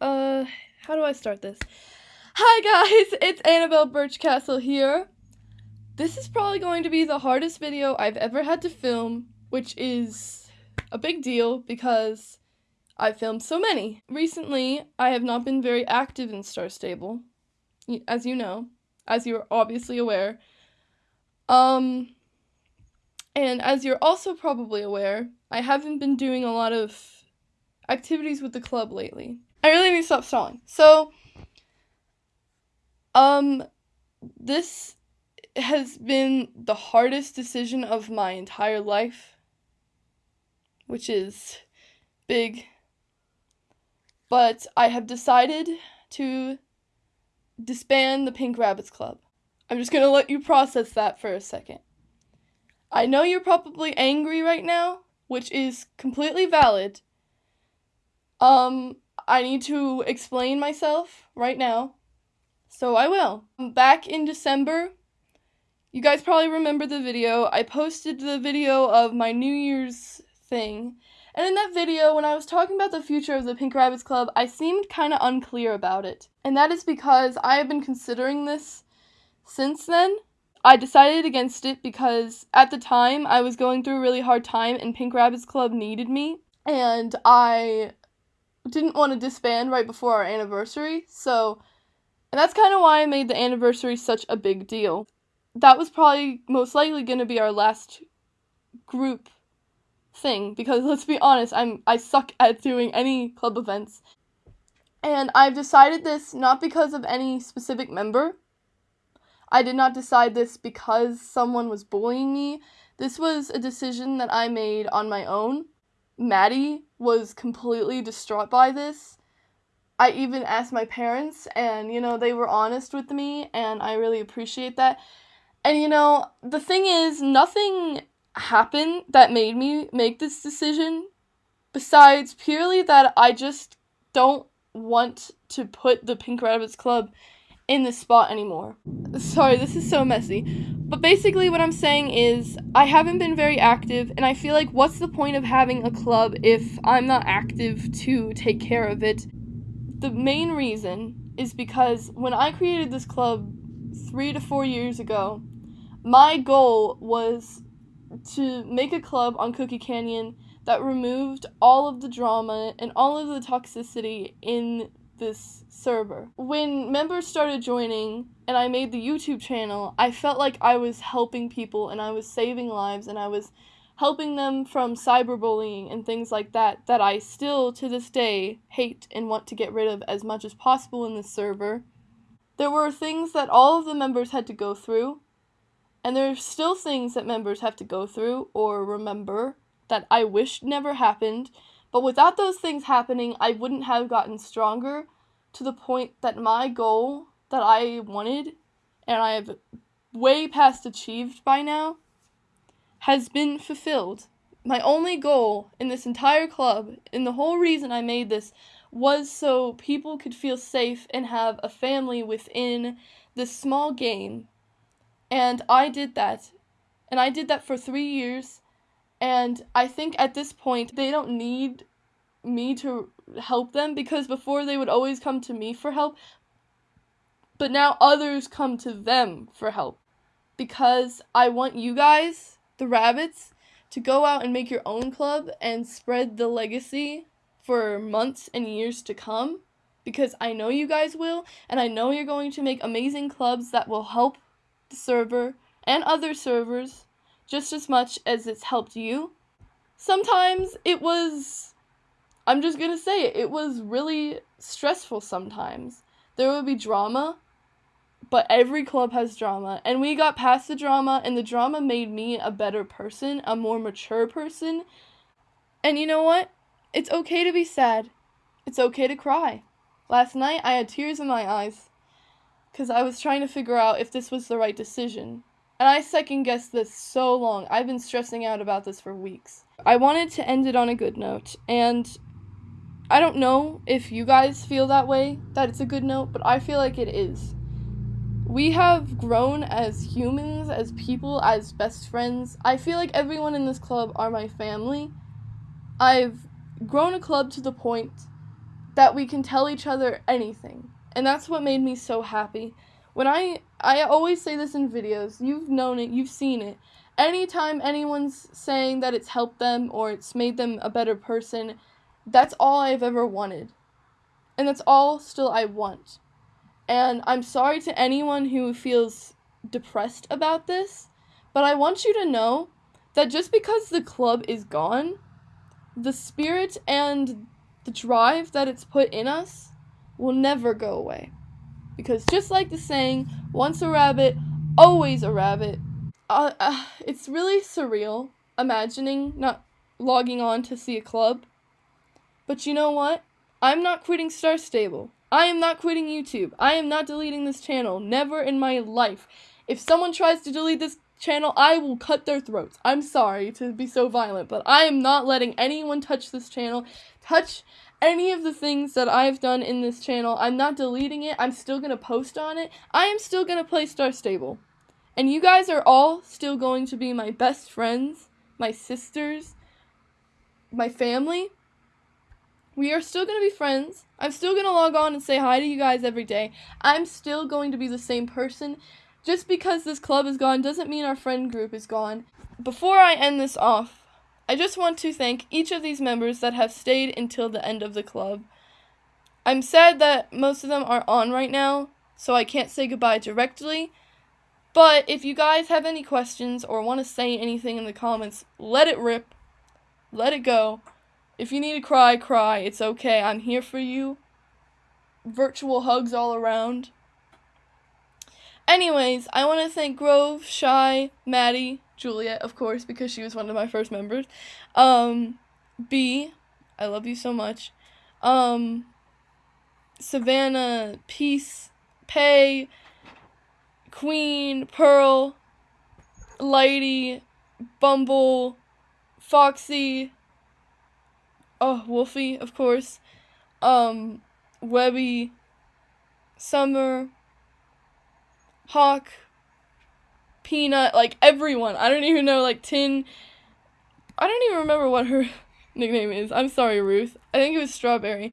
Uh, how do I start this? Hi guys, it's Annabelle Birchcastle here. This is probably going to be the hardest video I've ever had to film, which is a big deal because I've filmed so many. Recently, I have not been very active in Star Stable, as you know, as you're obviously aware. Um, and as you're also probably aware, I haven't been doing a lot of activities with the club lately. I really need to stop stalling. So, um, this has been the hardest decision of my entire life, which is big. But I have decided to disband the Pink Rabbits Club. I'm just gonna let you process that for a second. I know you're probably angry right now, which is completely valid, um, I need to explain myself right now. So I will. Back in December, you guys probably remember the video. I posted the video of my New Year's thing. And in that video, when I was talking about the future of the Pink Rabbits Club, I seemed kind of unclear about it. And that is because I have been considering this since then. I decided against it because at the time I was going through a really hard time and Pink Rabbits Club needed me. And I didn't want to disband right before our anniversary, so and that's kind of why I made the anniversary such a big deal. That was probably most likely going to be our last group thing because let's be honest, I'm I suck at doing any club events. And I've decided this not because of any specific member. I did not decide this because someone was bullying me. This was a decision that I made on my own. Maddie was completely distraught by this. I even asked my parents, and you know, they were honest with me, and I really appreciate that. And you know, the thing is, nothing happened that made me make this decision besides purely that I just don't want to put the Pink Rabbits Club in this spot anymore. Sorry, this is so messy. But basically, what I'm saying is, I haven't been very active, and I feel like what's the point of having a club if I'm not active to take care of it? The main reason is because when I created this club three to four years ago, my goal was to make a club on Cookie Canyon that removed all of the drama and all of the toxicity in this server. When members started joining and I made the YouTube channel, I felt like I was helping people and I was saving lives and I was helping them from cyberbullying and things like that that I still to this day hate and want to get rid of as much as possible in this server. There were things that all of the members had to go through, and there are still things that members have to go through or remember that I wish never happened but without those things happening, I wouldn't have gotten stronger to the point that my goal that I wanted and I have way past achieved by now has been fulfilled. My only goal in this entire club, and the whole reason I made this, was so people could feel safe and have a family within this small game. And I did that. And I did that for three years. And I think at this point, they don't need me to help them because before they would always come to me for help. But now others come to them for help. Because I want you guys, the rabbits, to go out and make your own club and spread the legacy for months and years to come. Because I know you guys will, and I know you're going to make amazing clubs that will help the server and other servers just as much as it's helped you. Sometimes it was, I'm just gonna say it, it was really stressful sometimes. There would be drama, but every club has drama. And we got past the drama, and the drama made me a better person, a more mature person. And you know what? It's okay to be sad. It's okay to cry. Last night I had tears in my eyes because I was trying to figure out if this was the right decision. And I second guessed this so long. I've been stressing out about this for weeks. I wanted to end it on a good note, and I don't know if you guys feel that way, that it's a good note, but I feel like it is. We have grown as humans, as people, as best friends. I feel like everyone in this club are my family. I've grown a club to the point that we can tell each other anything. And that's what made me so happy. When I I always say this in videos, you've known it, you've seen it. Anytime anyone's saying that it's helped them or it's made them a better person, that's all I've ever wanted. And that's all still I want. And I'm sorry to anyone who feels depressed about this, but I want you to know that just because the club is gone, the spirit and the drive that it's put in us will never go away. Because just like the saying, once a rabbit, always a rabbit, uh, uh, it's really surreal imagining not logging on to see a club. But you know what? I'm not quitting Star Stable. I am not quitting YouTube. I am not deleting this channel. Never in my life. If someone tries to delete this channel, I will cut their throats. I'm sorry to be so violent, but I am not letting anyone touch this channel, touch any of the things that I've done in this channel. I'm not deleting it. I'm still going to post on it. I am still going to play Star Stable. And you guys are all still going to be my best friends, my sisters, my family. We are still going to be friends. I'm still going to log on and say hi to you guys every day. I'm still going to be the same person. Just because this club is gone doesn't mean our friend group is gone. Before I end this off, I just want to thank each of these members that have stayed until the end of the club. I'm sad that most of them are on right now, so I can't say goodbye directly. But if you guys have any questions or want to say anything in the comments, let it rip. Let it go. If you need to cry, cry. It's okay. I'm here for you. Virtual hugs all around. Anyways, I want to thank Grove, Shy, Maddie, Juliet, of course, because she was one of my first members. Um, B, I love you so much. Um, Savannah, Peace, Pay, Queen, Pearl, Lady, Bumble, Foxy, oh, Wolfie, of course, um, Webby, Summer, Hawk, Peanut, like everyone. I don't even know, like Tin. I don't even remember what her nickname is. I'm sorry, Ruth. I think it was Strawberry.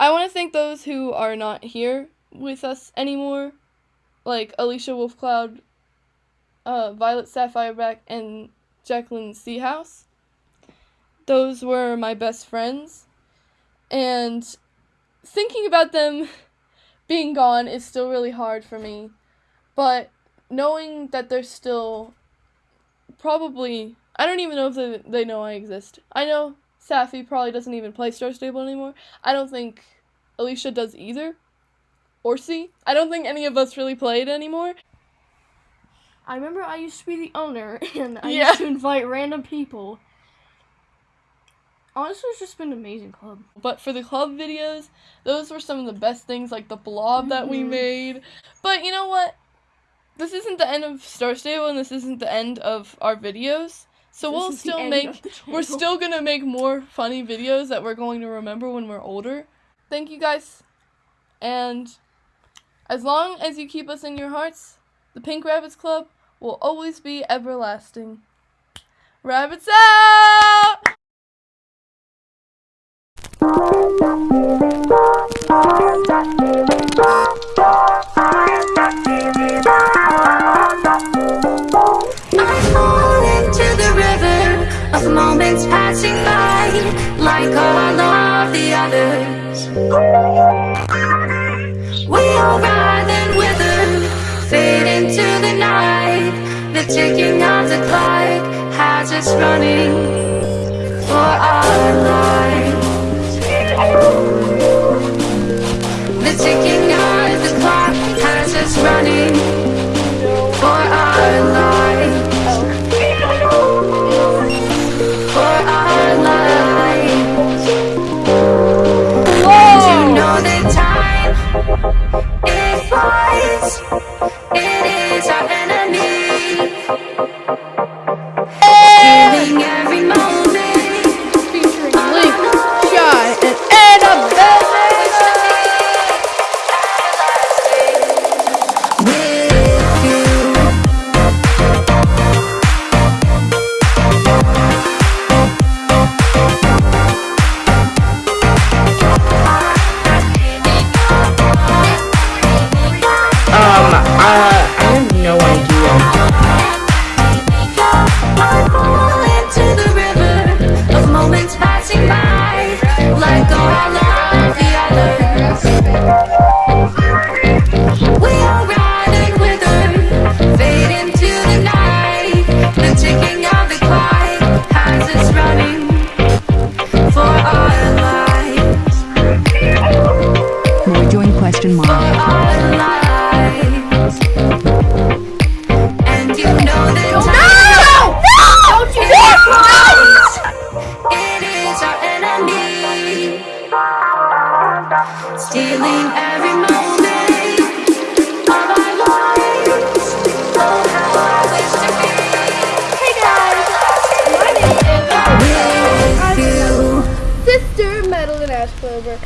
I want to thank those who are not here with us anymore, like Alicia Wolfcloud, uh, Violet Sapphireback, and Jacqueline Seahouse. Those were my best friends, and thinking about them being gone is still really hard for me but knowing that they're still probably I don't even know if they, they know I exist. I know Safi probably doesn't even play Star Stable anymore. I don't think Alicia does either. Or C. I don't think any of us really play it anymore. I remember I used to be the owner and I Yeah. used to invite random people. Honestly, it's just been an amazing club. But for the club videos, those were some of the best things, like the blob that we Mhm. made. But you know what? This isn't the end of Star Stable, and this isn't the end of our videos. So This we'll still make We're still gonna make more funny videos that we're going to remember when we're older. Thank you guys. And as long as you keep us in your hearts, the Pink Rabbits Club will always be everlasting. Rabbits out! passing by, like all of the others. We all rise and wither, fade into the night. The ticking of the clock has us running for our lives. The ticking I go, I let over